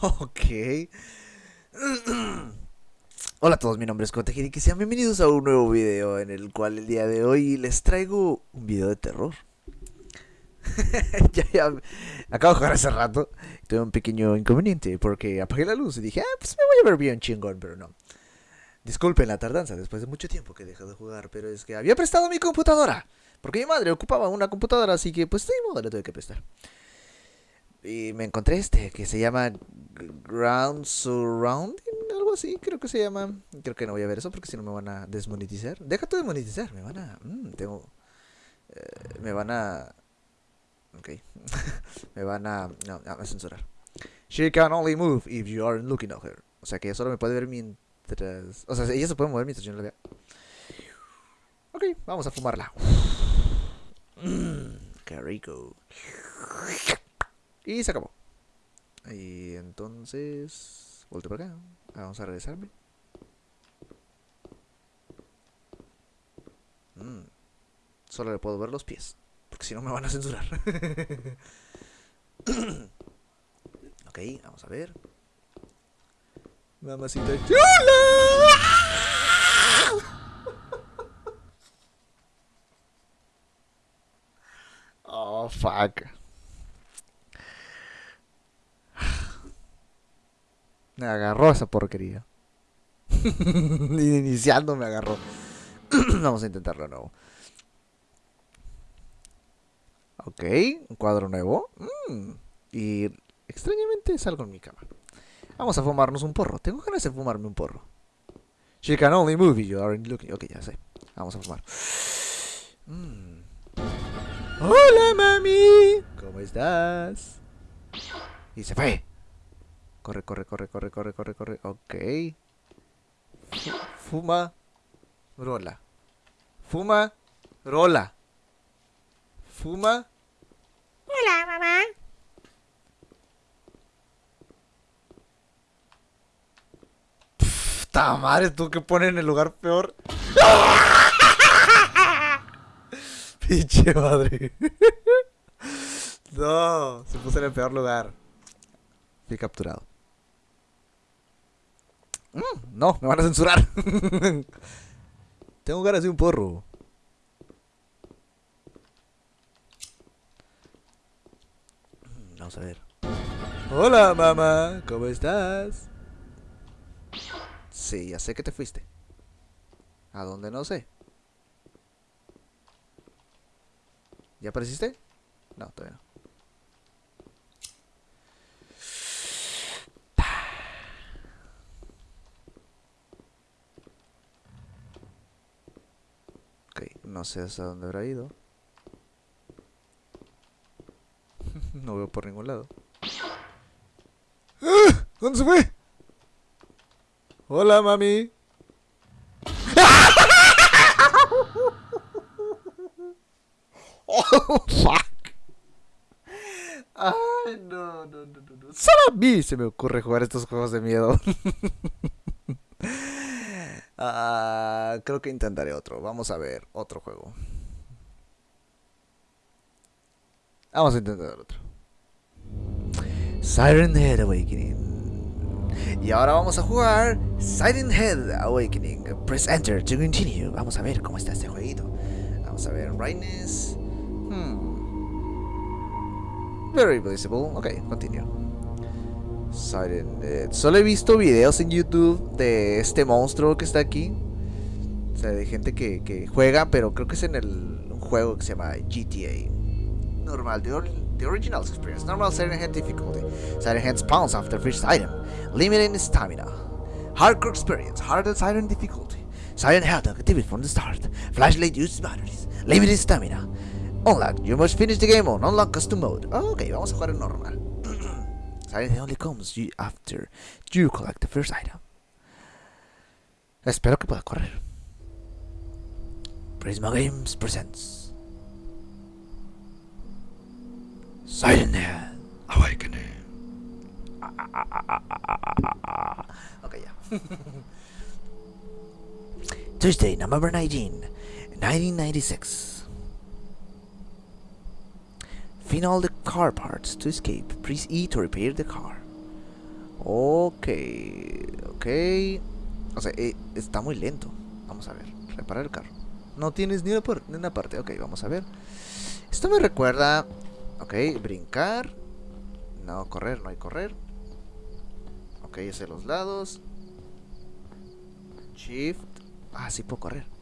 Ok. Hola a todos, mi nombre es Kotejiri y sean bienvenidos a un nuevo video en el cual el día de hoy les traigo un video de terror. ya, ya, acabo de jugar hace rato. Tuve un pequeño inconveniente porque apagué la luz y dije, ah, pues me voy a ver bien chingón, pero no. Disculpen la tardanza después de mucho tiempo que dejé de jugar, pero es que había prestado mi computadora. Porque mi madre ocupaba una computadora, así que pues de modo le tuve que prestar. Y me encontré este que se llama Ground Surrounding, algo así, creo que se llama. Creo que no voy a ver eso porque si no me van a desmonetizar. Deja de desmonetizar, me van a. Mmm, tengo. Eh, me van a. Ok. me van a. No, a censurar. She can only move if you aren't looking at her. O sea que ella solo me puede ver mientras. O sea, ella se puede mover mientras yo no la vea. Ok, vamos a fumarla. Mmm, qué. Y se acabó. Y entonces... Volteo por acá. Vamos a regresarme. Mm. Solo le puedo ver los pies. Porque si no me van a censurar. ok, vamos a ver. Mamacita chula. Oh, fuck. Me agarró esa porquería. Iniciando me agarró. Vamos a intentarlo de nuevo. Ok, un cuadro nuevo. Mm, y extrañamente salgo en mi cama. Vamos a fumarnos un porro. Tengo ganas de fumarme un porro. She can only move you aren't looking. Ok, ya sé. Vamos a fumar. Mm. Hola, mami. ¿Cómo estás? Y se fue. Corre, corre, corre, corre, corre, corre, corre. Ok. Fuma. Rola. Fuma. Rola. Fuma. Hola, mamá. Puta madre, tú que pones en el lugar peor. Pinche madre. no, se puso en el peor lugar. Fui capturado. Mm, no, me van a censurar. Tengo ganas de un porro. Vamos a ver. Hola, mamá. ¿Cómo estás? Sí, ya sé que te fuiste. ¿A dónde no sé? ¿Ya apareciste? No, todavía no. No sé hasta dónde habrá ido. no veo por ningún lado. ¡Ah! ¿Dónde se fue? Hola, mami. oh, fuck. Ay, no, no, no, no. Solo a mí se me ocurre jugar estos juegos de miedo. Uh, creo que intentaré otro. Vamos a ver otro juego. Vamos a intentar otro. Siren Head Awakening. Y ahora vamos a jugar Siren Head Awakening. Press Enter to continue. Vamos a ver cómo está este jueguito. Vamos a ver. Brightness. Hmm. Very visible. Ok, continue. Silent Solo he visto videos en YouTube de este monstruo que está aquí. O sea, de gente que, juega, pero creo que es en el juego que se llama GTA. Normal, the, or the original experience. Normal Siren Head difficulty. Siren Head spawns after first item. Limited stamina. Hardcore experience. Harder Siren difficulty. Siren Head activity from the start. Flashlight use batteries. Limited stamina. Unlock. You must finish the game on Unlock Custom Mode. Ok, vamos a jugar en normal. Silent only comes you after you collect the first item. Espero que pueda correr. Prisma Games presents Silent Head Awakening. Okay, yeah. Tuesday, November 19, 1996. Find all the car parts to escape. Press E to repair the car. Ok, ok. O sea, eh, está muy lento. Vamos a ver, reparar el carro. No tienes ni una, ni una parte. Ok, vamos a ver. Esto me recuerda... Ok, brincar. No, correr, no hay correr. Ok, hacia los lados. Shift. Ah, sí puedo correr.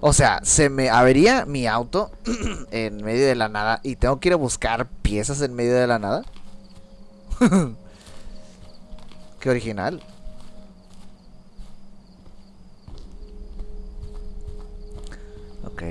O sea, se me avería mi auto en medio de la nada y tengo que ir a buscar piezas en medio de la nada. Qué original. Ok.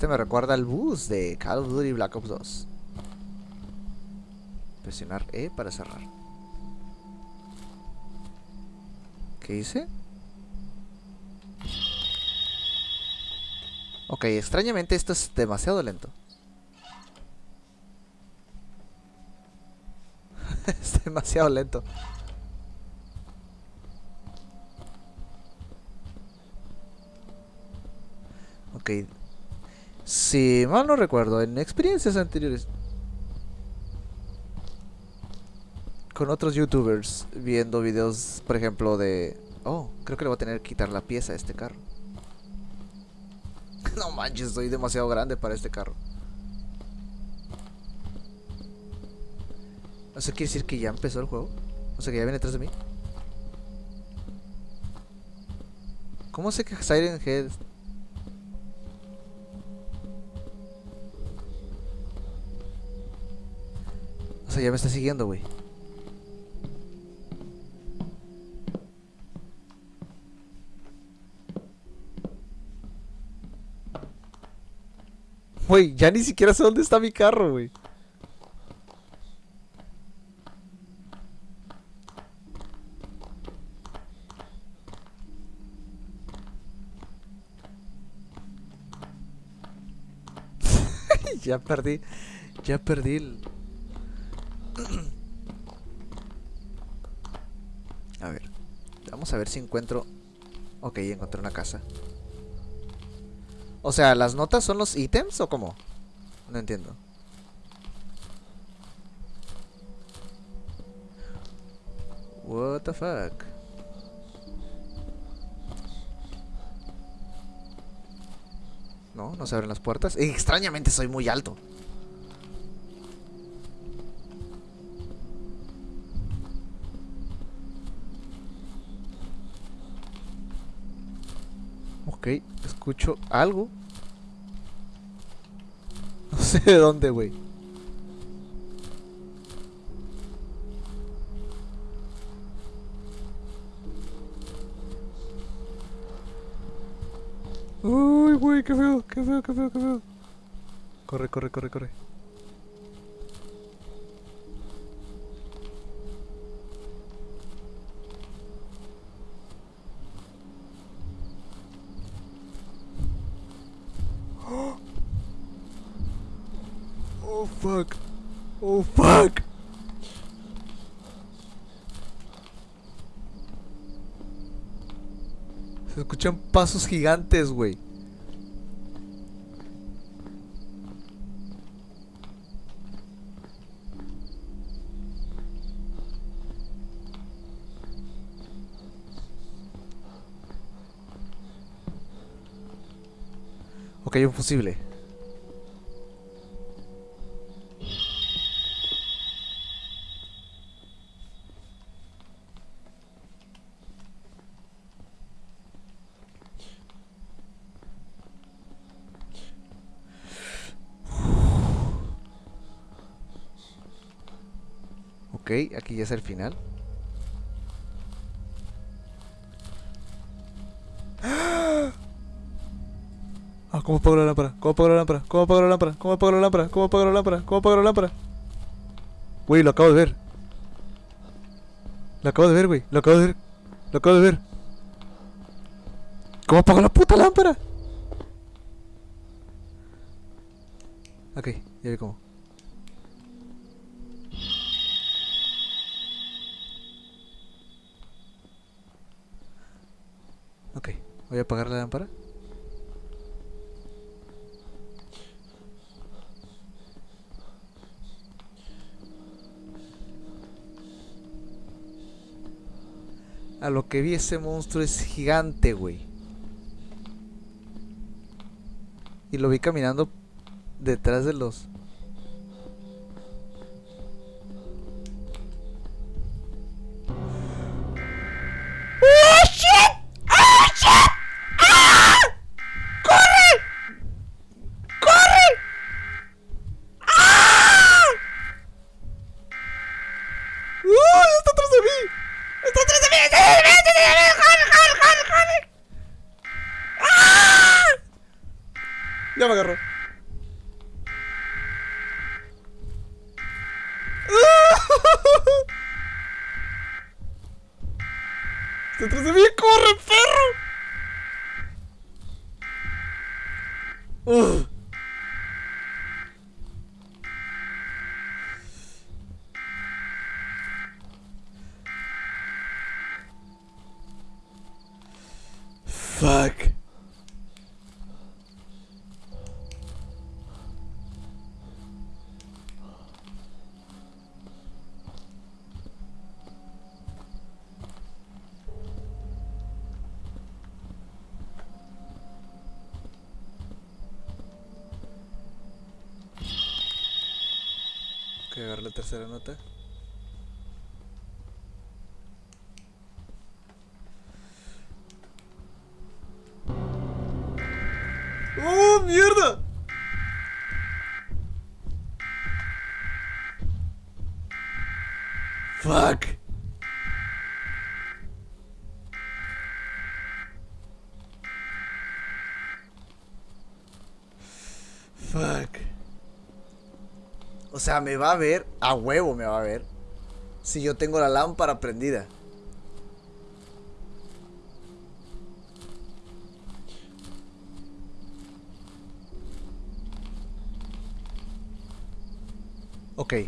Este me recuerda al bus de Call of Duty Black Ops 2. Presionar E para cerrar. ¿Qué hice? Ok, extrañamente esto es demasiado lento. es demasiado lento. Ok. Si mal no recuerdo, en experiencias anteriores con otros youtubers viendo videos, por ejemplo, de... Oh, creo que le voy a tener que quitar la pieza a este carro. no manches, soy demasiado grande para este carro. ¿Eso quiere decir que ya empezó el juego? O sea, que ya viene detrás de mí. ¿Cómo sé que Siren Head Ya me está siguiendo, güey. Güey, ya ni siquiera sé dónde está mi carro, güey. ya perdí. Ya perdí el... A ver. Vamos a ver si encuentro... Ok, encontré una casa. O sea, ¿las notas son los ítems o cómo? No entiendo. What the fuck? No, no se abren las puertas. Extrañamente soy muy alto. Ok, escucho algo. No sé de dónde, güey. Uy, güey, qué feo, qué feo, qué feo, qué feo. Corre, corre, corre, corre. Oh fuck. Oh fuck. Se escuchan pasos gigantes, güey. Ok, un fusible. Ok, aquí ya es el final. Ah, ¿cómo apago la lámpara? ¿Cómo apago la lámpara? ¿Cómo apago la lámpara? ¿Cómo apago la lámpara? ¿Cómo apago la lámpara? ¿Cómo apago la lámpara? Güey, lo acabo de ver. Lo acabo de ver, güey. Lo acabo de ver. Lo acabo de ver. ¿Cómo apago la puta lámpara? Ok, ya vi cómo. Voy a apagar la lámpara. A lo que vi ese monstruo es gigante, güey. Y lo vi caminando detrás de los... Ya me agarró. ¡Está atrás de mí! Agarrar la tercera nota. ¡Oh, mierda! Fuck. O sea, me va a ver, a huevo me va a ver, si yo tengo la lámpara prendida. Ok.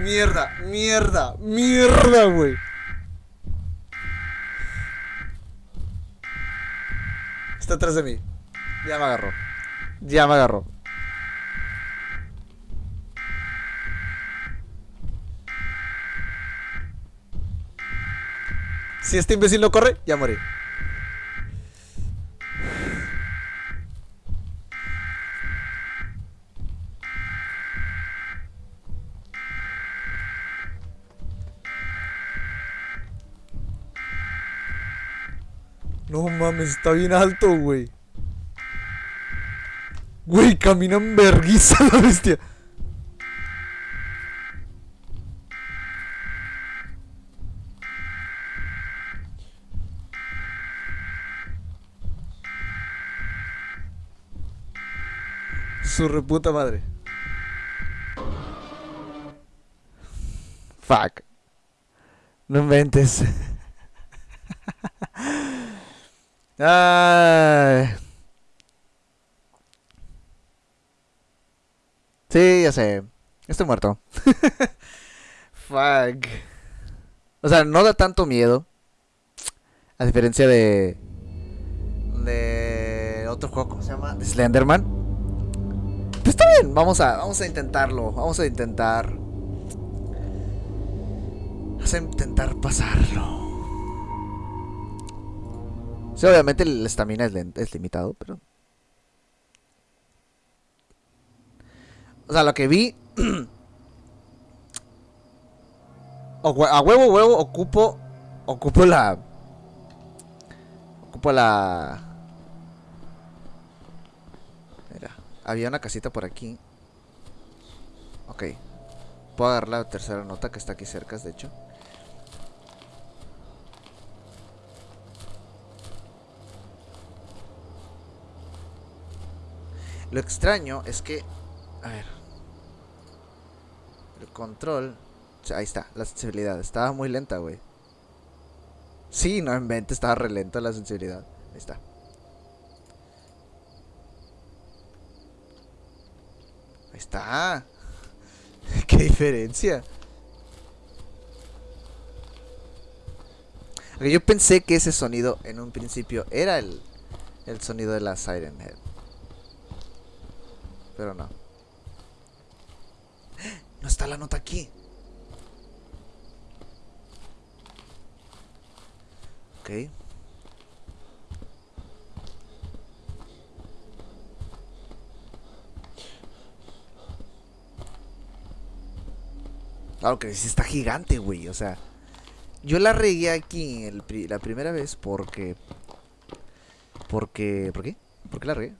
mierda, mierda, mierda, güey. Está atrás de mí. Ya me agarró. Ya me agarró. Si este imbécil no corre, ya morí. No mames, está bien alto, güey. Güey, camina en verguiza la bestia. Su reputa madre. Fuck. No inventes. Ay. Sí, ya sé. Estoy muerto. Fuck. O sea, no da tanto miedo. A diferencia de. De. Otro juego, ¿cómo se llama? De Slenderman. Pues está bien, vamos a, vamos a intentarlo. Vamos a intentar. Vamos a intentar pasarlo. Sí, obviamente el estamina es, es limitado, pero. O sea, lo que vi. a huevo, huevo, ocupo. Ocupo la. Ocupo la. Mira, había una casita por aquí. Ok. Puedo agarrar la tercera nota que está aquí cerca, de hecho. Lo extraño es que. A ver. El control. ahí está, la sensibilidad. Estaba muy lenta, güey. Sí, no estaba re lenta la sensibilidad. Ahí está. Ahí está. Qué diferencia. Yo pensé que ese sonido en un principio era el, el sonido de la Siren Head. Pero no. No está la nota aquí. Ok. Claro que sí está gigante, güey. O sea, yo la regué aquí el la primera vez porque... Porque... ¿Por qué? ¿Por qué la regué?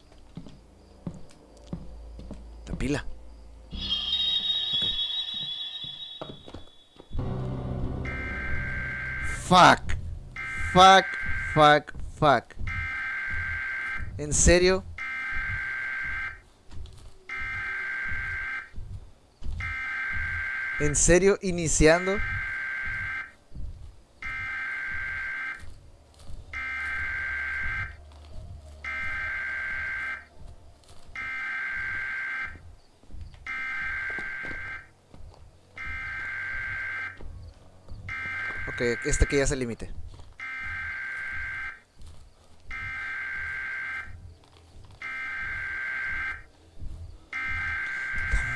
La pila. Fuck. Fuck. Fuck. Fuck. ¿En serio? ¿En serio iniciando? Ok, este que ya es el límite.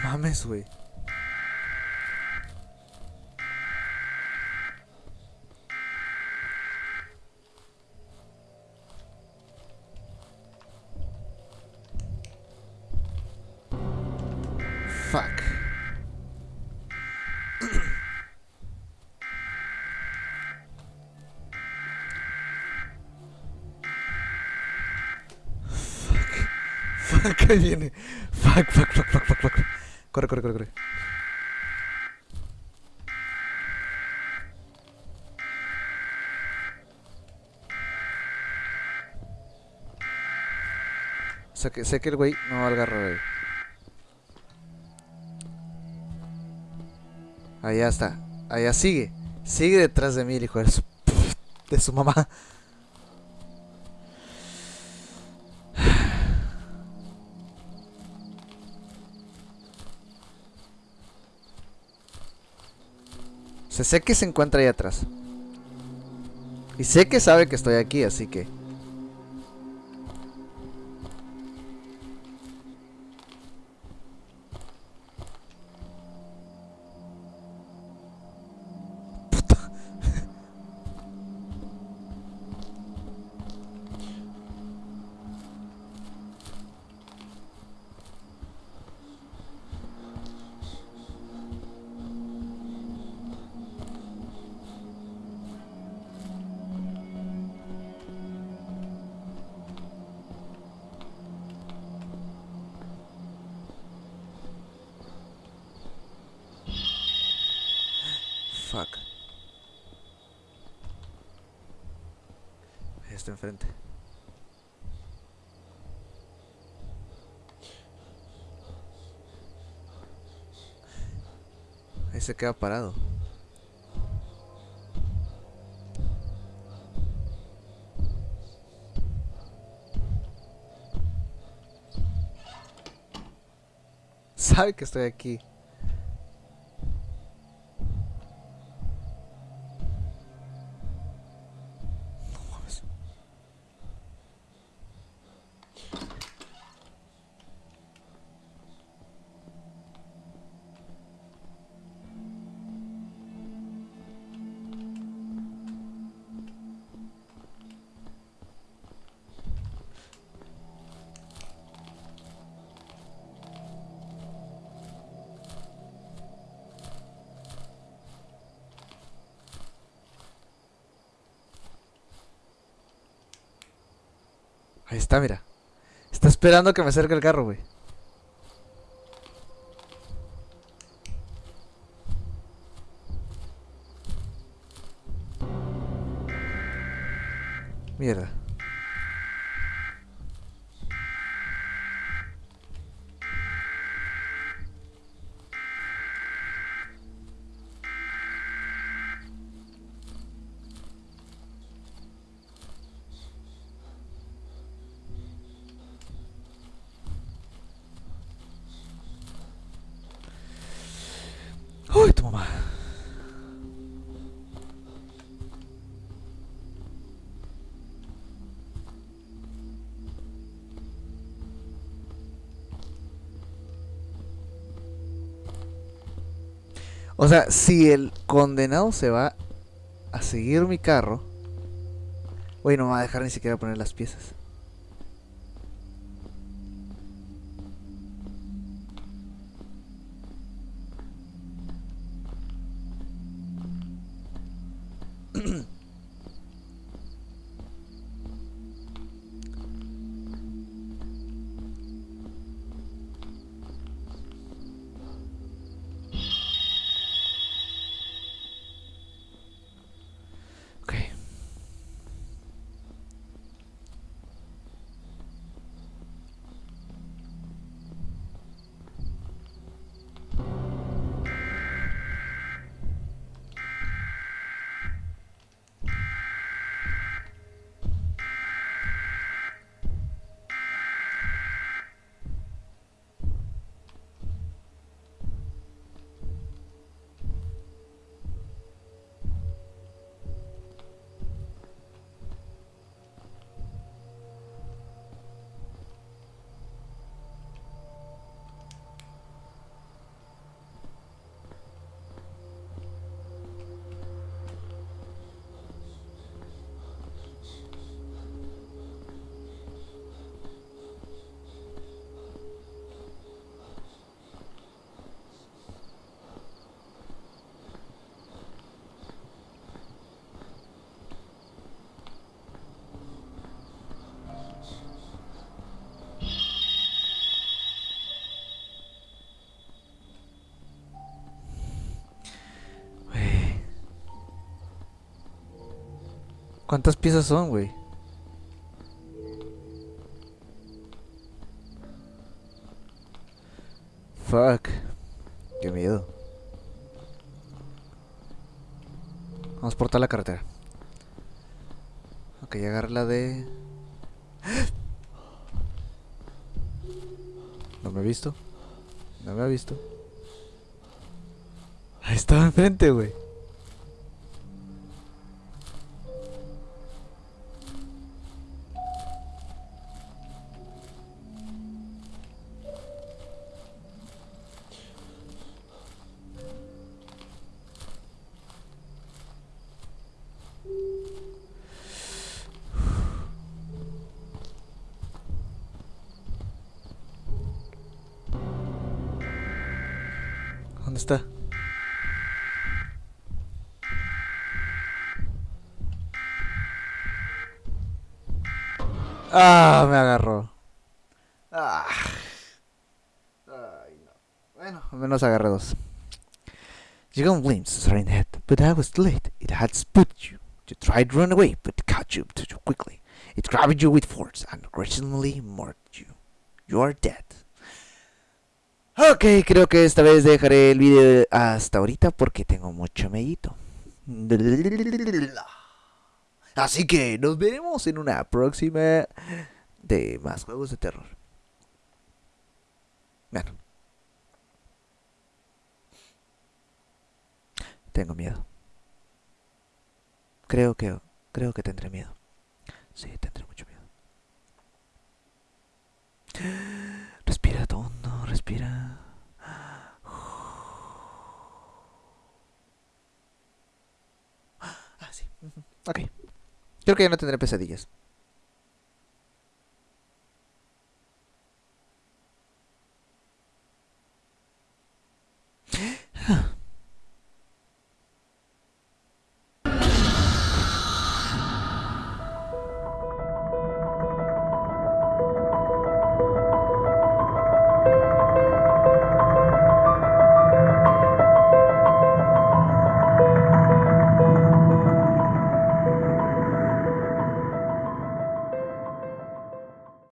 No mames, güey. Ahí viene. Fuck, fuck, fuck, fuck, fuck, fuck. Corre, corre, corre, corre. Sé que, sé que el güey no va a agarrar ahí. Allá está. Allá sigue. Sigue detrás de mí hijo de su, de su mamá. Sé que se encuentra ahí atrás. Y sé que sabe que estoy aquí, así que... está enfrente. Ahí se queda parado. Sabe que estoy aquí. Está, mira. Está esperando que me acerque el carro, güey. Mierda. O sea, si el condenado se va a seguir mi carro, güey, no me va a dejar ni siquiera poner las piezas. ¿Cuántas piezas son, güey? Fuck. Qué miedo. Vamos por toda la carretera. Ok, agarra la de... No me ha visto. No me ha visto. Ahí estaba enfrente, güey. Ah, me agarró. Ah. Ay, no. Bueno, al menos agarré dos. You got glimpses right in the head, but I was late. It had spotted you. You tried to run away, but caught you too quickly. It grabbed you with force and aggressively marked you. You are dead. Ok, creo que esta vez dejaré el video hasta ahorita porque tengo mucho medito. Así que nos veremos en una próxima de más juegos de terror. Bueno. Tengo miedo. Creo que creo que tendré miedo. Sí, tendré mucho miedo. Respira hondo, respira. Ah, sí. Ok. Creo que ya no tendré pesadillas.